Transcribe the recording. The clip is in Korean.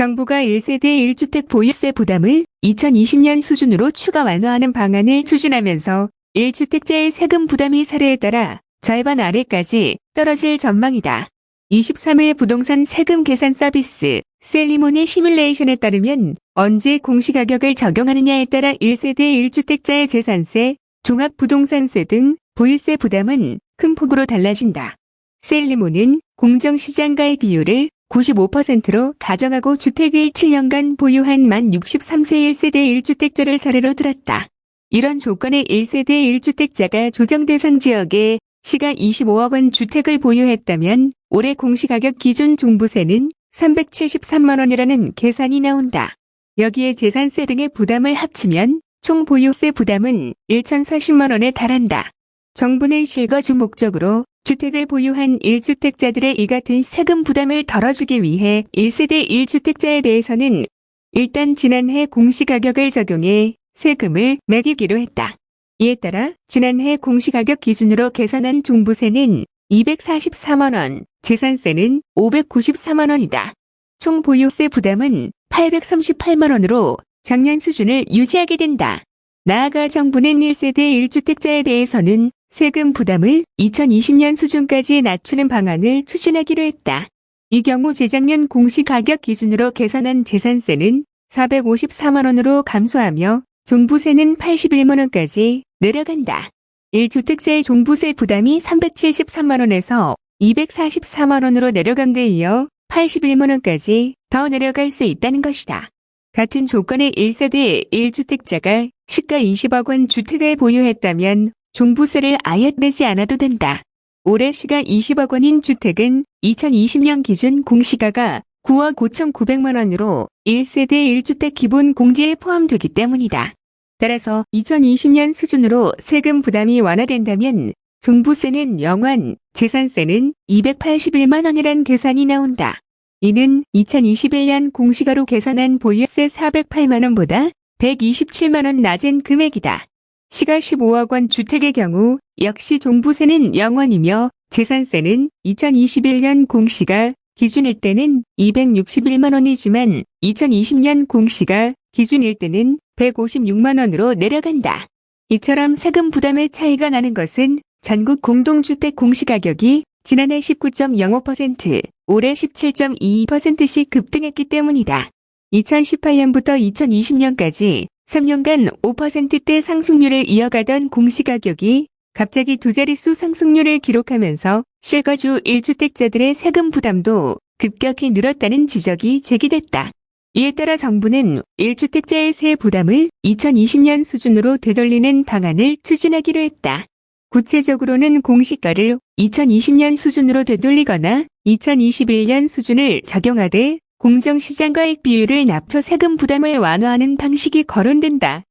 정부가 1세대 1주택 보유세 부담을 2020년 수준으로 추가 완화하는 방안을 추진하면서 1주택자의 세금 부담이 사례에 따라 절반 아래까지 떨어질 전망이다. 23일 부동산 세금 계산 서비스 셀리몬의 시뮬레이션에 따르면 언제 공시가격을 적용하느냐에 따라 1세대 1주택자의 재산세, 종합부동산세 등 보유세 부담은 큰 폭으로 달라진다. 셀리몬은 공정시장가의 비율을 95%로 가정하고 주택을 7년간 보유한 만 63세 1세대 1주택자를 사례로 들었다. 이런 조건의 1세대 1주택자가 조정 대상 지역에 시가 25억 원 주택을 보유했다면 올해 공시가격 기준 종부세는 373만 원이라는 계산이 나온다. 여기에 재산세 등의 부담을 합치면 총 보유세 부담은 1,040만 원에 달한다. 정부는 실거주 목적으로 주택을 보유한 1주택자들의 이 같은 세금 부담을 덜어주기 위해 1세대 1주택자에 대해서는 일단 지난해 공시가격을 적용해 세금을 매기기로 했다. 이에 따라 지난해 공시가격 기준으로 계산한 종부세는 244만원, 재산세는 594만원이다. 총 보유세 부담은 838만원으로 작년 수준을 유지하게 된다. 나아가 정부는 1세대 1주택자에 대해서는 세금 부담을 2020년 수준까지 낮추는 방안을 추진하기로 했다. 이 경우 재작년 공시가격 기준으로 계산한 재산세는 454만원으로 감소하며 종부세는 81만원까지 내려간다. 1주택자의 종부세 부담이 373만원에서 244만원으로 내려간 데 이어 81만원까지 더 내려갈 수 있다는 것이다. 같은 조건의 1세대 1주택자가 시가 20억 원 주택을 보유했다면 종부세를 아예 내지 않아도 된다. 올해 시가 20억 원인 주택은 2020년 기준 공시가가 9억 5천9백만 원으로 1세대 1주택 기본 공제에 포함되기 때문이다. 따라서 2020년 수준으로 세금 부담이 완화된다면 종부세는 0원, 재산세는 281만 원이란 계산이 나온다. 이는 2021년 공시가로 계산한 보유세 408만 원보다 127만 원 낮은 금액이다. 시가 15억 원 주택의 경우 역시 종부세는 0원이며 재산세는 2021년 공시가 기준일 때는 261만 원이지만 2020년 공시가 기준일 때는 156만 원으로 내려간다. 이처럼 세금 부담의 차이가 나는 것은 전국 공동주택 공시가격이 지난해 19.05%, 올해 17.22%씩 급등했기 때문이다. 2018년부터 2020년까지 3년간 5%대 상승률을 이어가던 공시가격이 갑자기 두 자릿수 상승률을 기록하면서 실거주 1주택자들의 세금 부담도 급격히 늘었다는 지적이 제기됐다. 이에 따라 정부는 1주택자의 세 부담을 2020년 수준으로 되돌리는 방안을 추진하기로 했다. 구체적으로는 공시가를 2020년 수준으로 되돌리거나 2021년 수준을 적용하되 공정시장가액 비율을 낮춰 세금 부담을 완화하는 방식이 거론된다.